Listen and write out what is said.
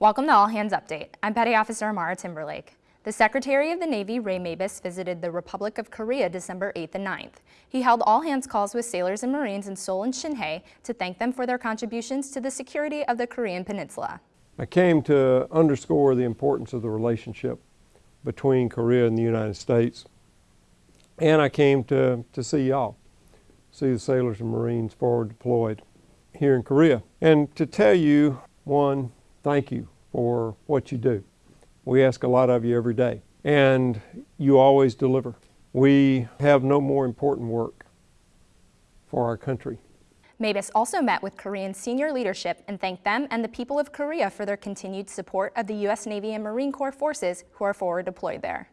Welcome to All Hands Update. I'm Petty Officer Amara Timberlake. The Secretary of the Navy, Ray Mabus, visited the Republic of Korea December 8th and 9th. He held all-hands calls with sailors and Marines in Seoul and Chinhae to thank them for their contributions to the security of the Korean Peninsula. I came to underscore the importance of the relationship between Korea and the United States. And I came to, to see y'all, see the sailors and Marines forward deployed here in Korea. And to tell you, one, thank you for what you do. We ask a lot of you every day, and you always deliver. We have no more important work for our country. Mabus also met with Korean senior leadership and thanked them and the people of Korea for their continued support of the U.S. Navy and Marine Corps forces who are forward deployed there.